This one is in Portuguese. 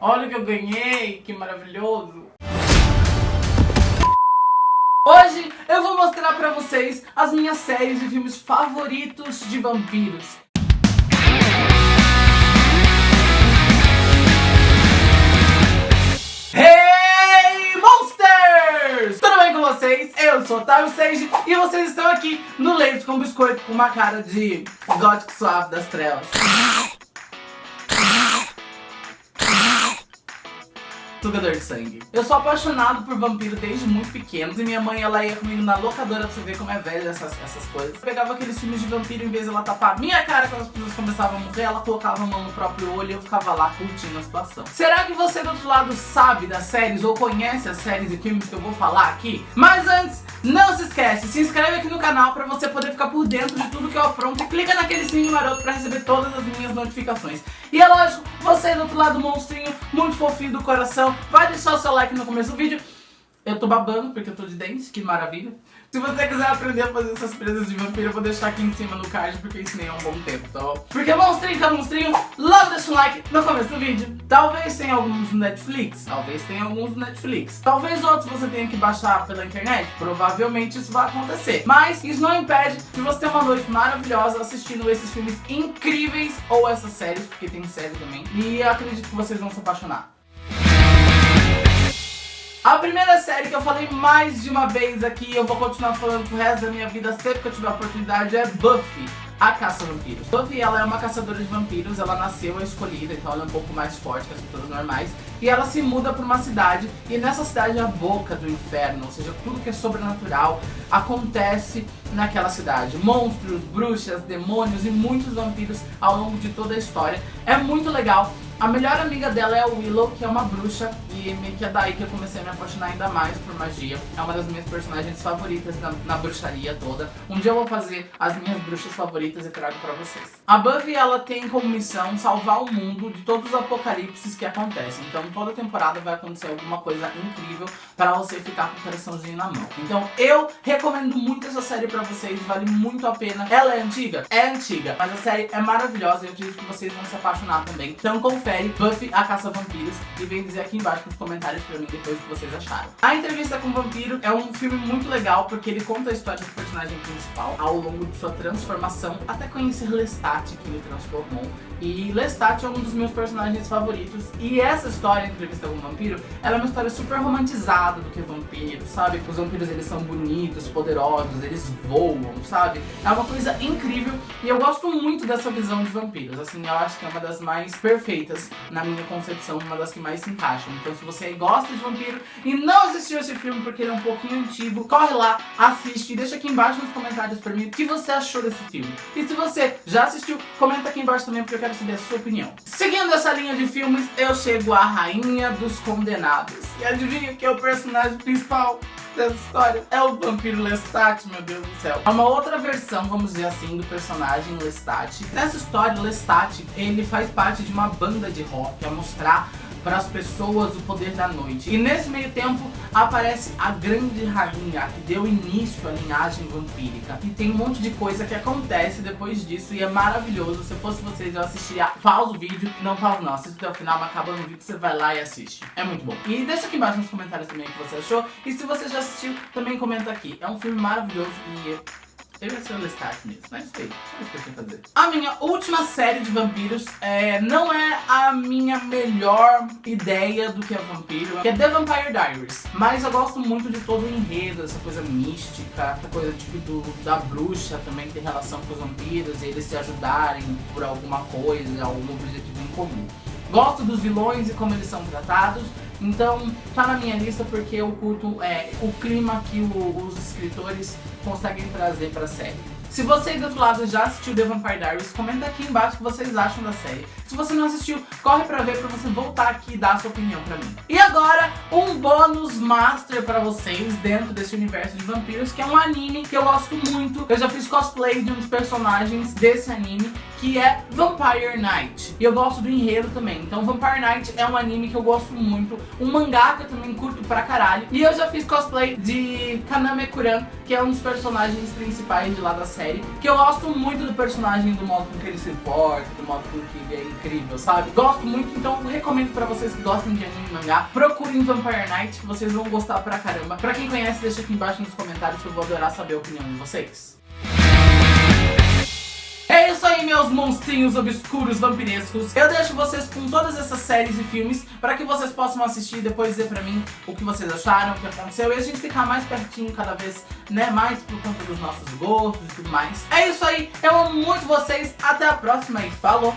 Olha o que eu ganhei, que maravilhoso. Hoje eu vou mostrar pra vocês as minhas séries e filmes favoritos de vampiros. Hey Monsters! Tudo bem com vocês? Eu sou Otávio Sage e vocês estão aqui no Leite com Biscoito com uma cara de gótico suave das trevas. Sangue. Eu sou apaixonado por vampiro desde muito pequeno. E minha mãe, ela ia comigo na locadora pra você ver como é velha essas, essas coisas. Eu pegava aqueles filmes de vampiro, em vez de ela tapar minha cara quando as pessoas começavam a morrer, ela colocava a mão no próprio olho e eu ficava lá curtindo a situação. Será que você do outro lado sabe das séries ou conhece as séries e filmes que eu vou falar aqui? Mas antes, não se esquece, se inscreve aqui no canal pra você poder ficar por dentro de tudo que eu apronto e clica naquele sininho maroto pra receber todas as minhas notificações. E é lógico, você do outro lado monstrinho, muito fofinho do coração, vai deixar o seu like no começo do vídeo. Eu tô babando porque eu tô de dente, que maravilha. Se você quiser aprender a fazer essas presas de vampiro, eu vou deixar aqui em cima no card, porque eu ensinei há um bom tempo, tá bom? Porque monstrinho que é monstrinho, logo deixa um like no começo do vídeo. Talvez tenha alguns no Netflix, talvez tenha alguns no Netflix. Talvez outros você tenha que baixar pela internet, provavelmente isso vai acontecer. Mas isso não impede de você ter uma noite maravilhosa assistindo esses filmes incríveis, ou essas séries, porque tem série também. E acredito que vocês vão se apaixonar. A primeira série que eu falei mais de uma vez aqui, eu vou continuar falando pro resto da minha vida sempre que eu tiver a oportunidade, é Buffy. A caça vampiros. Buffy, ela é uma caçadora de vampiros, ela nasceu escolhida, então ela é um pouco mais forte que as pessoas normais. E ela se muda para uma cidade, e nessa cidade é a boca do inferno, ou seja, tudo que é sobrenatural acontece naquela cidade. Monstros, bruxas, demônios e muitos vampiros ao longo de toda a história. É muito legal. A melhor amiga dela é a Willow, que é uma bruxa, e meio que é daí que eu comecei a me apaixonar ainda mais por magia. É uma das minhas personagens favoritas na, na bruxaria toda. Um dia eu vou fazer as minhas bruxas favoritas e trago pra vocês. A Buffy, ela tem como missão salvar o mundo de todos os apocalipses que acontecem. Então toda temporada vai acontecer alguma coisa incrível pra você ficar com o coraçãozinho na mão. Então eu recomendo muito essa série pra vocês, vale muito a pena. Ela é antiga? É antiga, mas a série é maravilhosa e eu acredito que vocês vão se apaixonar também. Então confere Buffy a Caça Vampiros e vem dizer aqui embaixo nos comentários pra mim depois o que vocês acharam. A Entrevista com o Vampiro é um filme muito legal porque ele conta a história do personagem principal ao longo de sua transformação até conhecer Lestat, que ele transformou. E Lestat é um dos meus personagens favoritos e essa história, Entrevista com o Vampiro, ela é uma história super romantizada do que vampiro, sabe? Os vampiros eles são bonitos, poderosos, eles voam, sabe? É uma coisa incrível e eu gosto muito dessa visão de vampiros, assim, eu acho que é uma das mais perfeitas na minha concepção, uma das que mais se encaixam. Então se você gosta de vampiro e não assistiu esse filme porque ele é um pouquinho antigo, corre lá, assiste e deixa aqui embaixo nos comentários pra mim o que você achou desse filme. E se você já assistiu, comenta aqui embaixo também porque eu quero saber a sua opinião. Seguindo essa linha de filmes, eu chego à Rainha dos Condenados. E adivinha que é o personagem principal? Dessa história é o vampiro Lestat, meu Deus do céu. É uma outra versão, vamos dizer assim, do personagem Lestat. Nessa história, Lestat, ele faz parte de uma banda de rock, a mostrar para as pessoas o poder da noite. E nesse meio tempo aparece a grande rainha que deu início à linhagem vampírica. E tem um monte de coisa que acontece depois disso e é maravilhoso. Se fosse vocês eu assistiria, pausa o vídeo, não pausa não, assiste até o final, mas acabando o vídeo você vai lá e assiste. É muito bom. E deixa aqui embaixo nos comentários também o que você achou. E se você já assistiu, também comenta aqui. É um filme maravilhoso e eu ia ser o Lestat mesmo, mas sei, sabe o que fazer. A minha última série de vampiros é, não é a minha melhor ideia do que é vampiro, que é The Vampire Diaries. Mas eu gosto muito de todo o enredo, essa coisa mística, essa coisa tipo do, da bruxa também que tem relação com os vampiros, e eles se ajudarem por alguma coisa, algum objetivo em comum. Gosto dos vilões e como eles são tratados, então tá na minha lista porque eu curto é, o clima que o, os escritores conseguem trazer pra série. Se você do outro lado já assistiu The Vampire Diaries, comenta aqui embaixo o que vocês acham da série. Se você não assistiu, corre pra ver pra você voltar aqui e dar a sua opinião pra mim. E agora, um bônus master pra vocês dentro desse universo de vampiros, que é um anime que eu gosto muito. Eu já fiz cosplay de um dos personagens desse anime, que é Vampire Knight. E eu gosto do enredo também. Então Vampire Knight é um anime que eu gosto muito. Um mangá que eu também curto pra caralho. E eu já fiz cosplay de Kaname Kuran, que é um dos personagens principais de lá da série que eu gosto muito do personagem, do modo com que ele se porta, do modo com que ele é incrível, sabe? Gosto muito, então recomendo pra vocês que gostam de anime e mangá. Procurem Vampire Night, que vocês vão gostar pra caramba. Pra quem conhece, deixa aqui embaixo nos comentários que eu vou adorar saber a opinião de vocês. É isso aí, meus monstrinhos obscuros vampirescos. Eu deixo vocês com todas essas séries e filmes para que vocês possam assistir e depois dizer pra mim o que vocês acharam, o que aconteceu. E a gente ficar mais pertinho cada vez, né, mais por conta dos nossos gostos e tudo mais. É isso aí, eu amo muito vocês. Até a próxima e falou!